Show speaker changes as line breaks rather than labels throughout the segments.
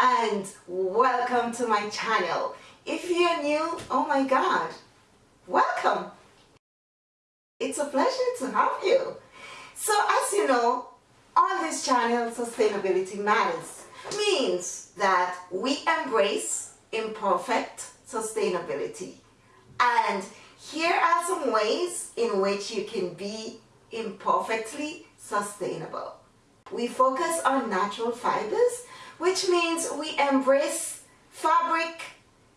and welcome to my channel. If you're new oh my god welcome. It's a pleasure to have you. So as you know on this channel sustainability matters means that we embrace imperfect sustainability. And here are some ways in which you can be imperfectly sustainable. We focus on natural fibers, which means we embrace fabric,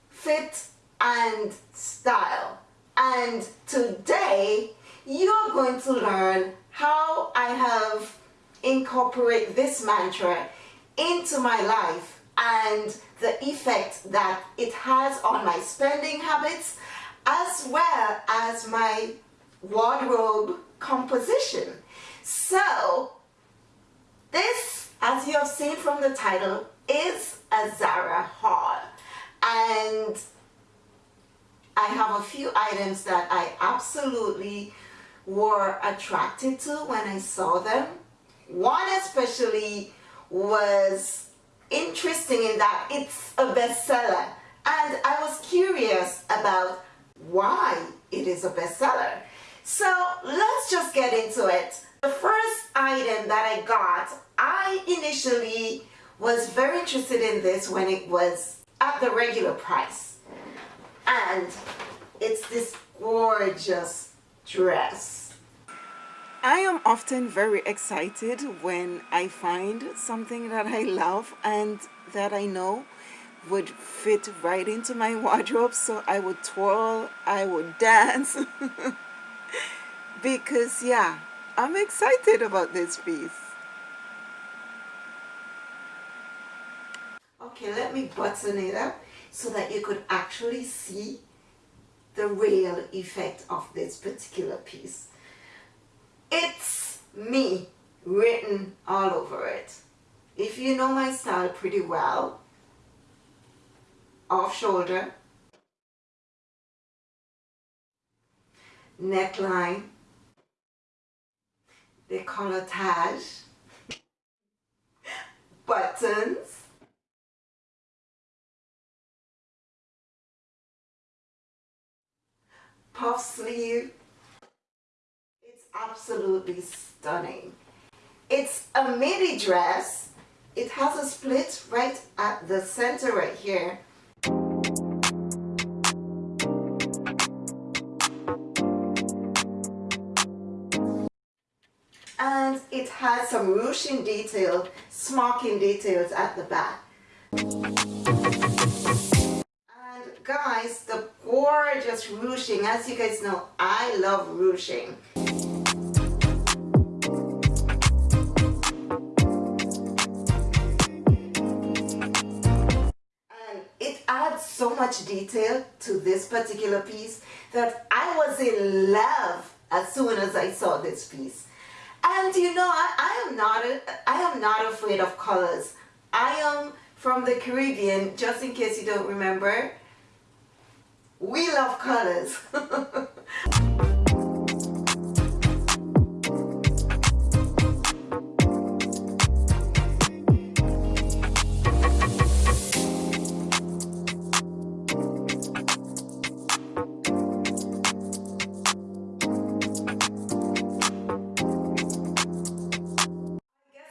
fit, and style. And today, you're going to learn how I have incorporated this mantra into my life and the effect that it has on my spending habits as well as my wardrobe composition. So this, as you have seen from the title, is a Zara haul. And I have a few items that I absolutely were attracted to when I saw them. One especially was interesting in that it's a bestseller and I was curious about why it is a bestseller. So let's just get into it. The first item that I got, I initially was very interested in this when it was at the regular price. And it's this gorgeous dress. I am often very excited when I find something that I love and that I know would fit right into my wardrobe so I would twirl, I would dance because yeah I'm excited about this piece. Okay, let me button it up so that you could actually see the real effect of this particular piece. It's me written all over it. If you know my style pretty well, off shoulder, neckline, décolletage, buttons, puff sleeve. It's absolutely stunning. It's a midi dress. It has a split right at the center right here and it has some ruching detail, smocking details at the back. And guys, the gorgeous ruching, as you guys know, I love ruching. And it adds so much detail to this particular piece that I was in love as soon as I saw this piece. And you know, I, I am not a, I am not afraid of colors. I am from the Caribbean, just in case you don't remember. We love colors.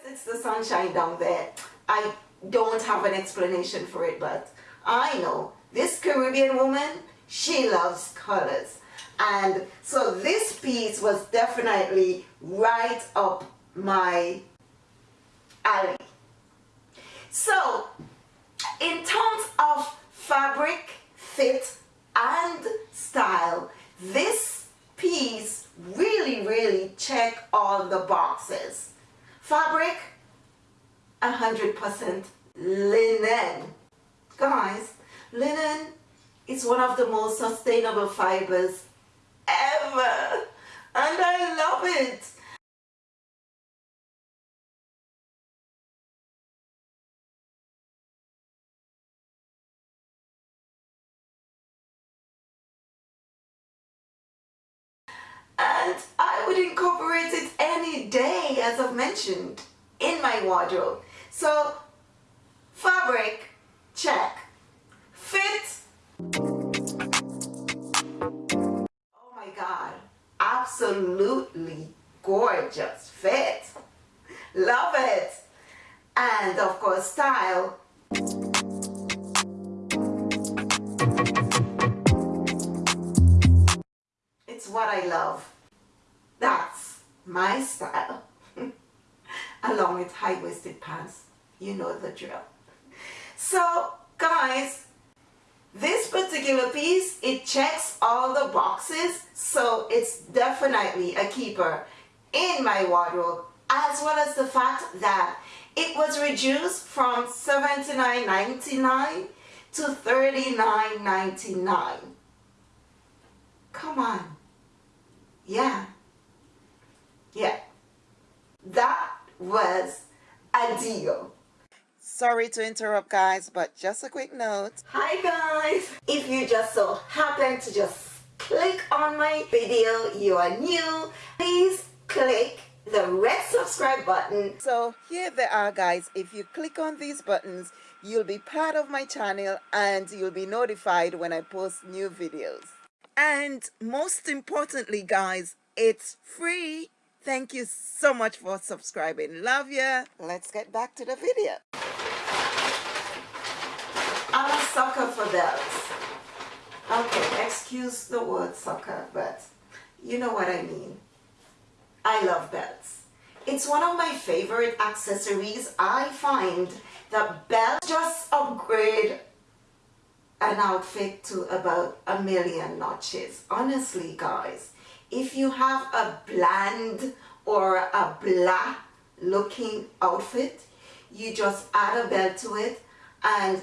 It's the sunshine down there. I don't have an explanation for it, but I know this Caribbean woman, she loves colors. And so this piece was definitely right up my alley. So in terms of fabric, fit, and style, this piece really, really check all the boxes. Fabric, 100% linen. Guys, linen is one of the most sustainable fibers ever and I love it. and I would incorporate it any day as I've mentioned in my wardrobe. So fabric, check. Oh my God, absolutely gorgeous fit. Love it. And of course style. It's what I love. That's my style. Along with high-waisted pants. You know the drill. So guys, this particular piece, it checks all the boxes. So it's definitely a keeper in my wardrobe as well as the fact that it was reduced from $79.99 to $39.99. Come on. Yeah. Yeah. That was a deal. Sorry to interrupt guys, but just a quick note. Hi guys! If you just so happen to just click on my video, you are new, please click the red subscribe button. So here they are guys. If you click on these buttons, you'll be part of my channel and you'll be notified when I post new videos. And most importantly guys, it's free. Thank you so much for subscribing. Love ya. Let's get back to the video. Sucker for belts. Okay, excuse the word sucker, but you know what I mean. I love belts. It's one of my favorite accessories. I find that belts just upgrade an outfit to about a million notches. Honestly, guys, if you have a bland or a blah looking outfit, you just add a belt to it and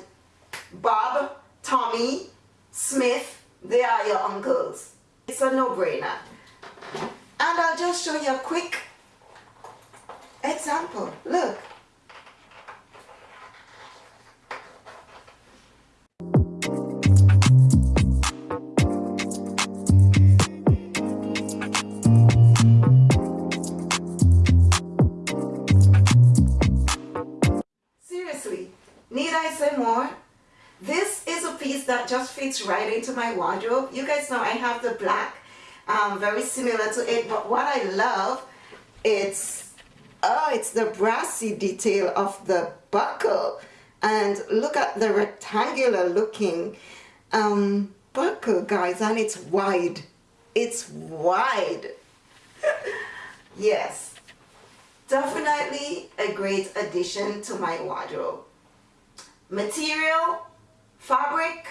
Bob, Tommy, Smith, they are your uncles. It's a no-brainer. And I'll just show you a quick example. Look. Seriously, need I say more? This is a piece that just fits right into my wardrobe. You guys know I have the black um, very similar to it but what I love it's oh it's the brassy detail of the buckle. And look at the rectangular looking um, buckle guys and it's wide. It's wide. Yes. Definitely a great addition to my wardrobe. Material fabric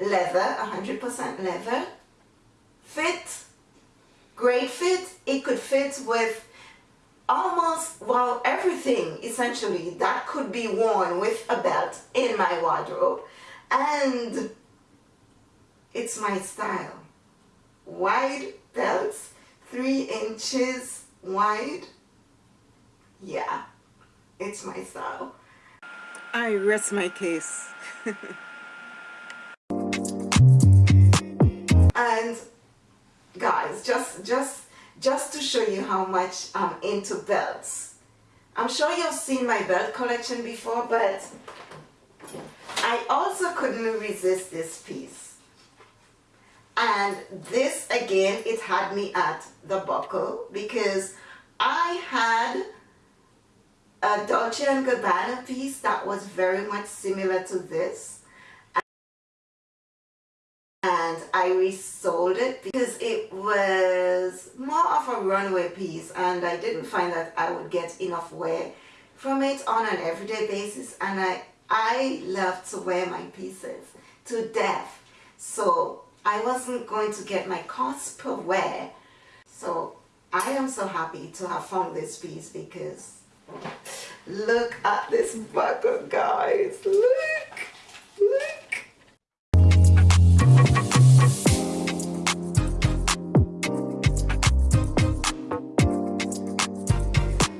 leather 100% leather fit, great fit. It could fit with almost, well, everything essentially that could be worn with a belt in my wardrobe. And it's my style. Wide belts, three inches wide. Yeah, it's my style. I rest my case. and guys just just just to show you how much I'm into belts I'm sure you've seen my belt collection before but I also couldn't resist this piece and this again it had me at the buckle because I had a Dolce & Gabbana piece that was very much similar to this. And I resold it because it was more of a runway piece and I didn't find that I would get enough wear from it on an everyday basis. And I, I love to wear my pieces to death. So I wasn't going to get my cost per wear. So I am so happy to have found this piece because look at this buckle guys. Look look.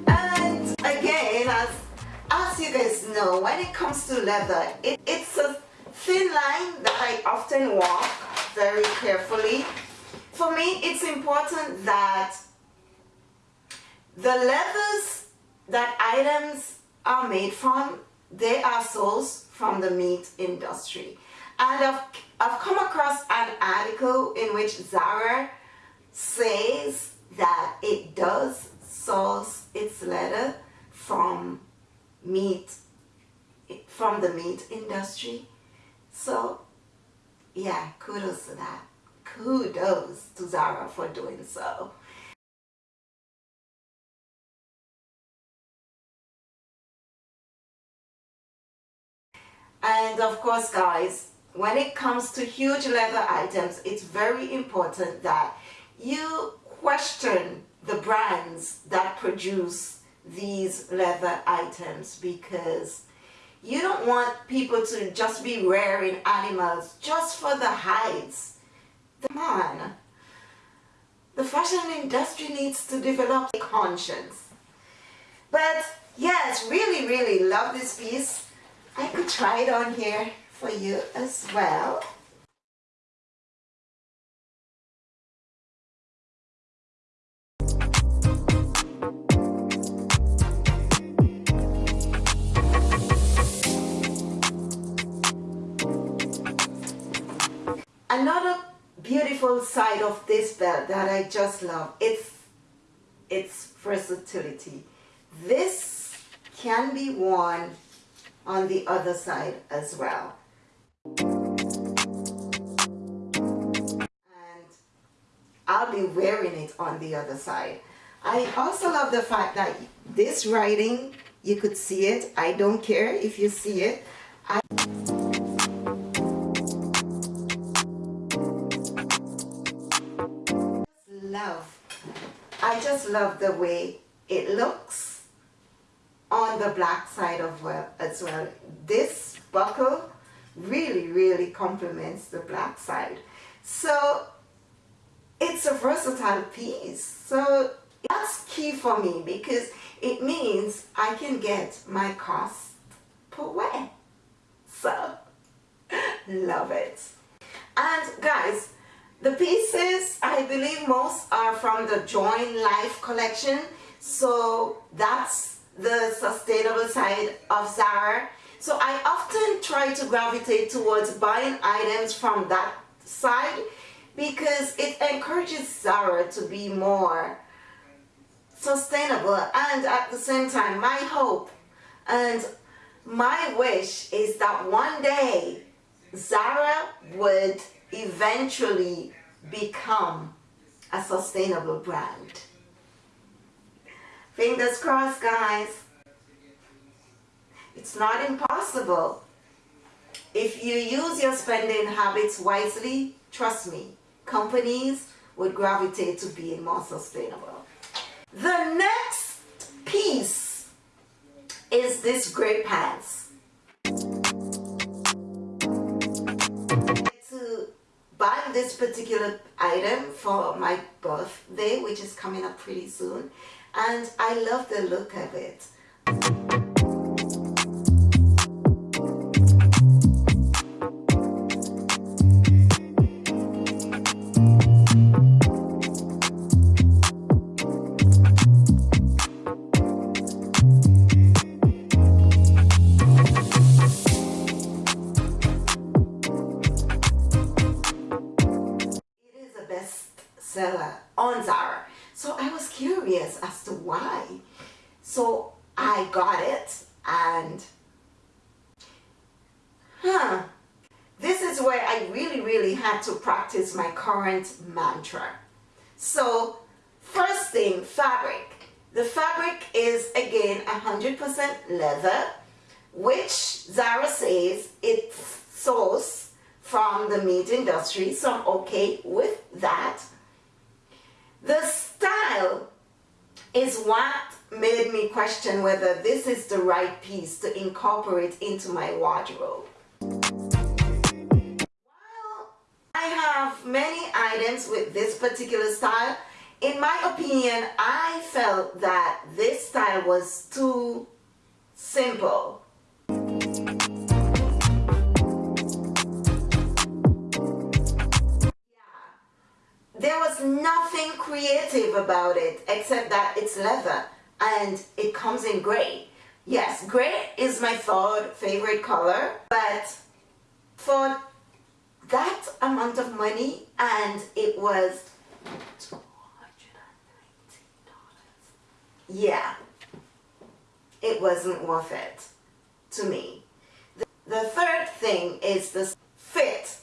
And again, as, as you guys know when it comes to leather it, it's a thin line that I often walk very carefully. For me it's important that the leathers that items are made from, they are sourced from the meat industry. And I've, I've come across an article in which Zara says that it does source its leather from meat, from the meat industry. So yeah, kudos to that. Kudos to Zara for doing so. And of course, guys, when it comes to huge leather items, it's very important that you question the brands that produce these leather items because you don't want people to just be rearing animals just for the hides. Come on. The fashion industry needs to develop a conscience. But yes, really, really love this piece. I could try it on here for you as well. Another beautiful side of this belt that I just love, it's its versatility. This can be worn on the other side as well. And I'll be wearing it on the other side. I also love the fact that this writing, you could see it. I don't care if you see it. I love, I just love the way it looks on the black side of well as well. This buckle really, really complements the black side. So it's a versatile piece. So that's key for me because it means I can get my cost per wear. So love it. And guys, the pieces, I believe most are from the Join Life collection. So that's the sustainable side of Zara. So I often try to gravitate towards buying items from that side because it encourages Zara to be more sustainable and at the same time my hope and my wish is that one day Zara would eventually become a sustainable brand. Fingers crossed, guys. It's not impossible. If you use your spending habits wisely, trust me, companies would gravitate to being more sustainable. The next piece is this gray pants. To buy this particular item for my birthday, which is coming up pretty soon, and I love the look of it. Current mantra. So first thing, fabric. The fabric is again 100% leather, which Zara says it's sourced from the meat industry, so I'm okay with that. The style is what made me question whether this is the right piece to incorporate into my wardrobe. I have many items with this particular style, in my opinion, I felt that this style was too simple. There was nothing creative about it except that it's leather and it comes in gray. Yes, gray is my third favorite color, but for that amount of money and it was $219. Yeah, it wasn't worth it to me. The, the third thing is the fit.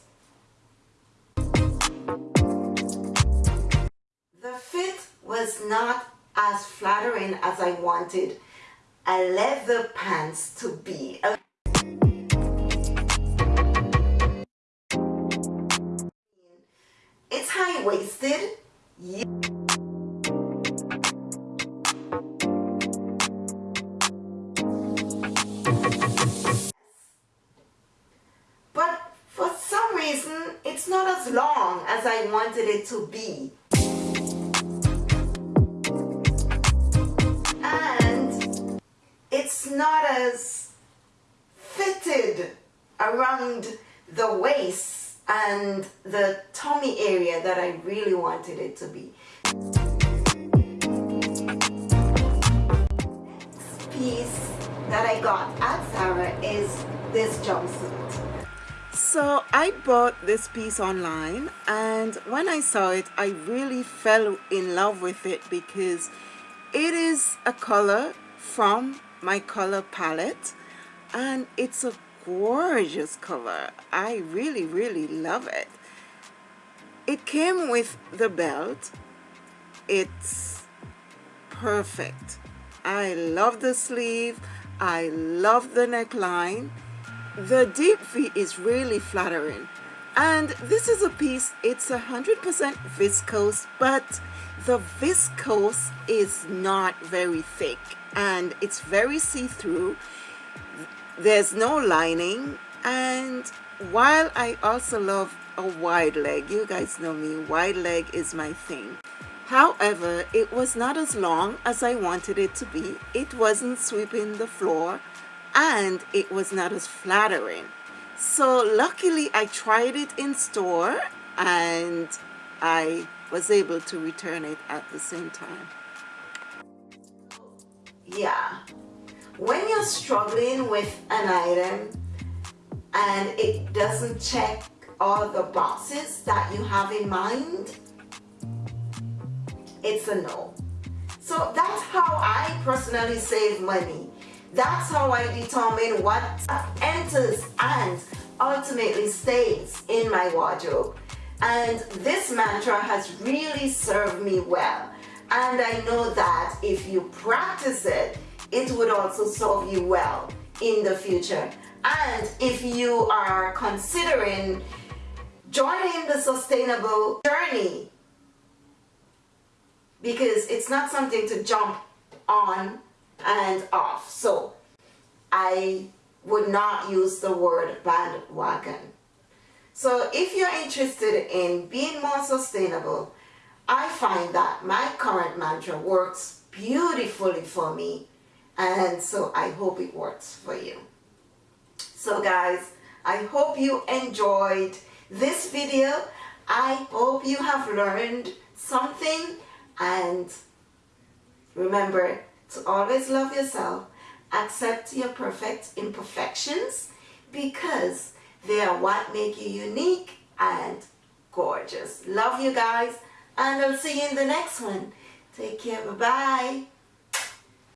The fit was not as flattering as I wanted a leather pants to be. But for some reason, it's not as long as I wanted it to be. And it's not as fitted around the waist and the tummy area that I really wanted it to be. Next piece that I got at Zara is this jumpsuit. So I bought this piece online and when I saw it I really fell in love with it because it is a color from my color palette and it's a gorgeous color. I really really love it. It came with the belt. It's perfect. I love the sleeve. I love the neckline. The deep V is really flattering. And this is a piece it's a hundred percent viscose but the viscose is not very thick. And it's very see-through there's no lining. And while I also love a wide leg you guys know me wide leg is my thing. However it was not as long as I wanted it to be. It wasn't sweeping the floor and it was not as flattering. So luckily I tried it in store and I was able to return it at the same time. Yeah when you're struggling with an item and it doesn't check all the boxes that you have in mind? It's a no. So that's how I personally save money. That's how I determine what enters and ultimately stays in my wardrobe. And this mantra has really served me well. And I know that if you practice it, it would also serve you well in the future. And if you are considering joining the sustainable journey, because it's not something to jump on and off. So I would not use the word bandwagon. So if you're interested in being more sustainable, I find that my current mantra works beautifully for me and so I hope it works for you. So guys, I hope you enjoyed this video. I hope you have learned something and remember to always love yourself, accept your perfect imperfections because they are what make you unique and gorgeous. Love you guys and I'll see you in the next one. Take care. Bye-bye.